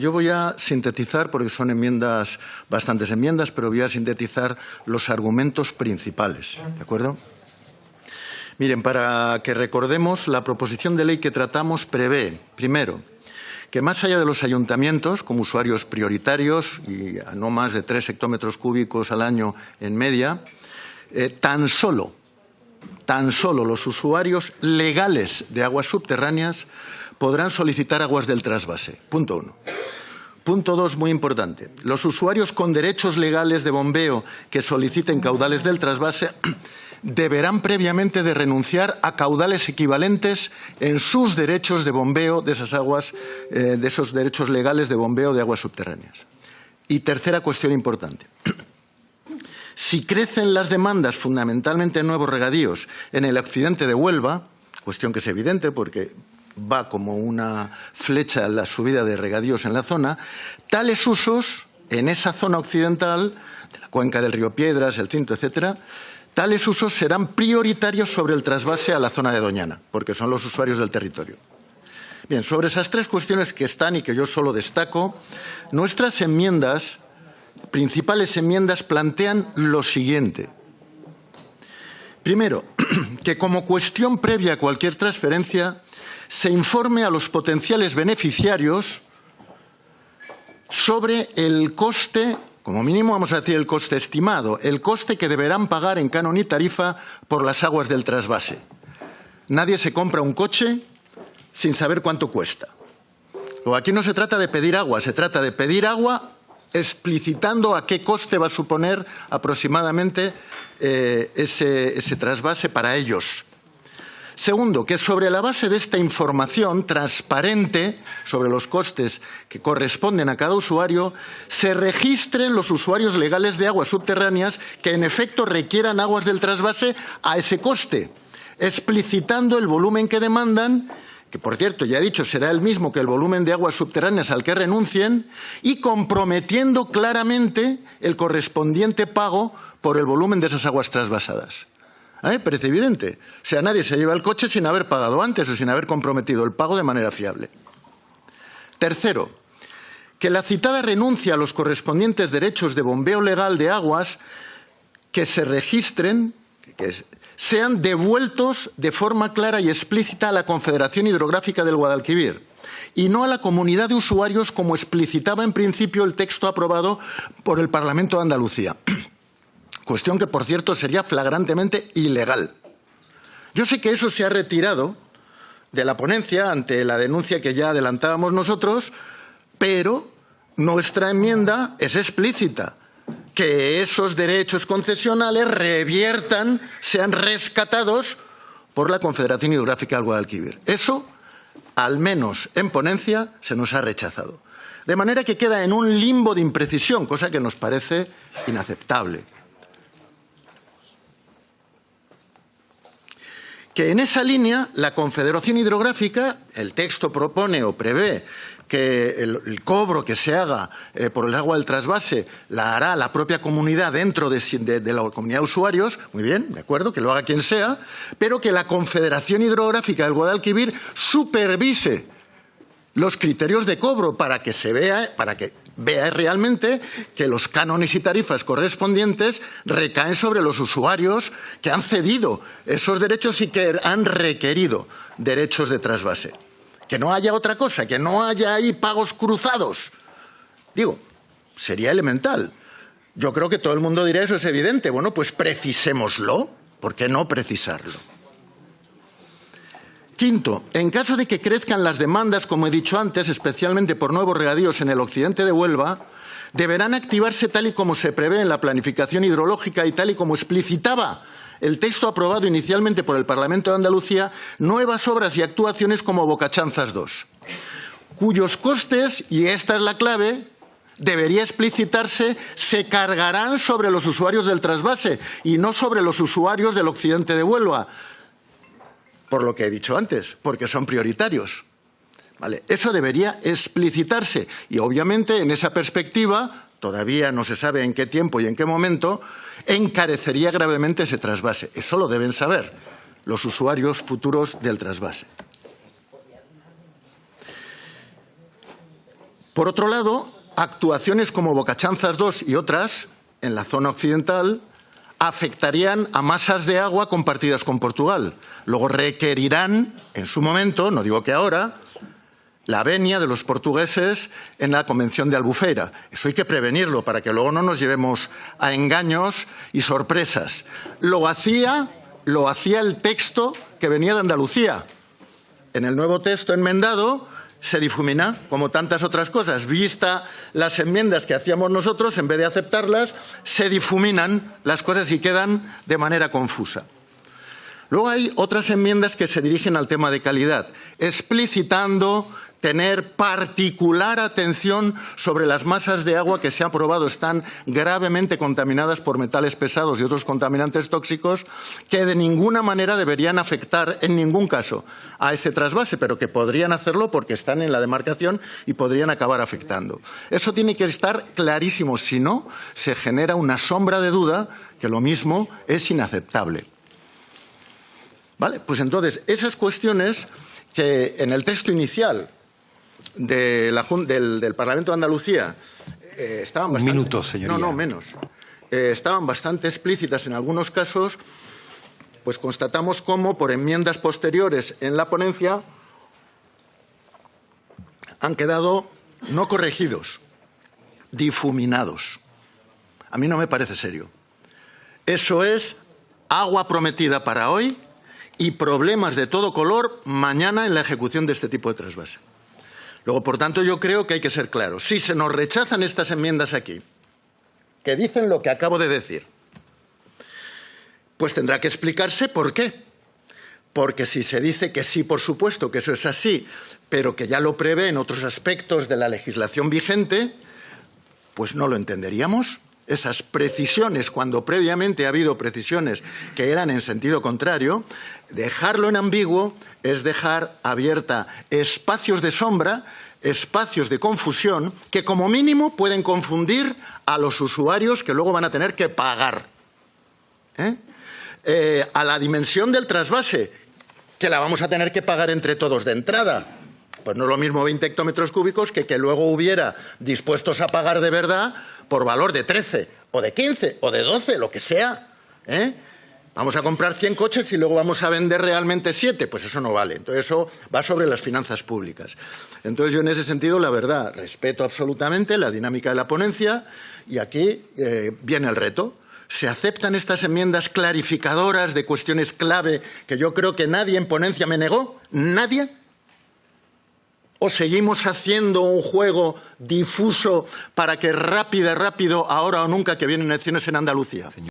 Yo voy a sintetizar, porque son enmiendas, bastantes enmiendas, pero voy a sintetizar los argumentos principales. ¿De acuerdo? Miren, para que recordemos, la proposición de ley que tratamos prevé, primero, que más allá de los ayuntamientos, como usuarios prioritarios y no más de tres hectómetros cúbicos al año en media, eh, tan solo, tan solo los usuarios legales de aguas subterráneas podrán solicitar aguas del trasvase. Punto uno. Punto dos, muy importante. Los usuarios con derechos legales de bombeo que soliciten caudales del trasvase deberán previamente de renunciar a caudales equivalentes en sus derechos de bombeo de esas aguas, eh, de esos derechos legales de bombeo de aguas subterráneas. Y tercera cuestión importante. Si crecen las demandas fundamentalmente en nuevos regadíos en el occidente de Huelva, cuestión que es evidente porque va como una flecha en la subida de regadíos en la zona, tales usos en esa zona occidental, de la cuenca del río Piedras, el Cinto, etcétera, tales usos serán prioritarios sobre el trasvase a la zona de Doñana, porque son los usuarios del territorio. Bien, sobre esas tres cuestiones que están y que yo solo destaco, nuestras enmiendas, principales enmiendas, plantean lo siguiente. Primero, que como cuestión previa a cualquier transferencia, se informe a los potenciales beneficiarios sobre el coste, como mínimo vamos a decir el coste estimado, el coste que deberán pagar en canon y tarifa por las aguas del trasvase. Nadie se compra un coche sin saber cuánto cuesta. aquí no se trata de pedir agua, se trata de pedir agua explicitando a qué coste va a suponer aproximadamente eh, ese trasvase para ellos. Segundo, que sobre la base de esta información transparente sobre los costes que corresponden a cada usuario, se registren los usuarios legales de aguas subterráneas que en efecto requieran aguas del trasvase a ese coste, explicitando el volumen que demandan que por cierto ya he dicho será el mismo que el volumen de aguas subterráneas al que renuncien, y comprometiendo claramente el correspondiente pago por el volumen de esas aguas trasvasadas. Parece evidente. O sea, nadie se lleva el coche sin haber pagado antes o sin haber comprometido el pago de manera fiable. Tercero, que la citada renuncia a los correspondientes derechos de bombeo legal de aguas que se registren, que sean devueltos de forma clara y explícita a la Confederación Hidrográfica del Guadalquivir y no a la comunidad de usuarios como explicitaba en principio el texto aprobado por el Parlamento de Andalucía. Cuestión que, por cierto, sería flagrantemente ilegal. Yo sé que eso se ha retirado de la ponencia ante la denuncia que ya adelantábamos nosotros, pero nuestra enmienda es explícita que esos derechos concesionales reviertan, sean rescatados por la Confederación Hidrográfica del Guadalquivir. Eso, al menos en ponencia, se nos ha rechazado. De manera que queda en un limbo de imprecisión, cosa que nos parece inaceptable. Que en esa línea la Confederación Hidrográfica, el texto propone o prevé que el, cobro que se haga eh, por el agua del trasvase la hará la propia comunidad dentro de, la comunidad de usuarios, muy bien, de acuerdo, que lo haga quien sea, pero que la Confederación Hidrográfica del Guadalquivir supervise los criterios de cobro para que se vea, para que vea realmente que los cánones y tarifas correspondientes recaen sobre los usuarios que han cedido esos derechos y que han requerido derechos de trasvase. Que no haya otra cosa, que no haya ahí pagos cruzados. Digo, sería elemental. Yo creo que todo el mundo dirá eso es evidente. Bueno, pues precisémoslo. ¿Por qué no precisarlo? Quinto, en caso de que crezcan las demandas, como he dicho antes, especialmente por nuevos regadíos en el occidente de Huelva, deberán activarse tal y como se prevé en la planificación hidrológica y tal y como explicitaba el texto aprobado inicialmente por el Parlamento de Andalucía, nuevas obras y actuaciones como Bocachanzas II, cuyos costes, y esta es la clave, debería explicitarse, se cargarán sobre los usuarios del trasvase y no sobre los usuarios del occidente de Huelva, por lo que he dicho antes, porque son prioritarios. ¿Vale? Eso debería explicitarse y obviamente en esa perspectiva, todavía no se sabe en qué tiempo y en qué momento, encarecería gravemente ese trasvase. Eso lo deben saber los usuarios futuros del trasvase. Por otro lado, actuaciones como Bocachanzas 2 y otras en la zona occidental afectarían a masas de agua compartidas con Portugal. Luego requerirán, en su momento, no digo que ahora, la venia de los portugueses en la Convención de Albufeira. Eso hay que prevenirlo para que luego no nos llevemos a engaños y sorpresas. Lo hacía, lo hacía el texto que venía de Andalucía. En el nuevo texto enmendado se difumina, como tantas otras cosas. Vista las enmiendas que hacíamos nosotros, en vez de aceptarlas, se difuminan las cosas y quedan de manera confusa. Luego hay otras enmiendas que se dirigen al tema de calidad, explicitando tener particular atención sobre las masas de agua que se ha probado están gravemente contaminadas por metales pesados y otros contaminantes tóxicos que de ninguna manera deberían afectar en ningún caso a este trasvase, pero que podrían hacerlo porque están en la demarcación y podrían acabar afectando. Eso tiene que estar clarísimo, si no, se genera una sombra de duda que lo mismo es inaceptable. ¿Vale? Pues entonces, esas cuestiones que en el texto inicial del, Parlamento de Andalucía eh, estaban bastante... minuto, señoría. No, no, menos. Eh, estaban bastante explícitas en algunos casos, pues constatamos cómo por enmiendas posteriores en la ponencia han quedado no corregidos, difuminados. A mí no me parece serio. Eso es agua prometida para hoy y problemas de todo color mañana en la ejecución de este tipo de trasvase. Luego, por tanto, yo creo que hay que ser claros. Si se nos rechazan estas enmiendas aquí, que dicen lo que acabo de decir, pues tendrá que explicarse por qué. Porque si se dice que sí, por supuesto, que eso es así, pero que ya lo prevé en otros aspectos de la legislación vigente, pues no lo entenderíamos esas precisiones, cuando previamente ha habido precisiones que eran en sentido contrario, dejarlo en ambiguo es dejar abierta espacios de sombra, espacios de confusión, que como mínimo pueden confundir a los usuarios que luego van a tener que pagar. ¿Eh? Eh, a la dimensión del trasvase, que la vamos a tener que pagar entre todos de entrada. Pues no es lo mismo 20 hectómetros cúbicos que que luego hubiera dispuestos a pagar de verdad por valor de 13 o de 15 o de 12, lo que sea. ¿eh? Vamos a comprar 100 coches y luego vamos a vender realmente 7. Pues eso no vale. Entonces eso va sobre las finanzas públicas. Entonces yo en ese sentido, la verdad, respeto absolutamente la dinámica de la ponencia y aquí eh, viene el reto. ¿Se aceptan estas enmiendas clarificadoras de cuestiones clave que yo creo que nadie en ponencia me negó? ¿Nadie? ¿O seguimos haciendo un juego difuso para que rápido, rápido, ahora o nunca que vienen elecciones en Andalucía?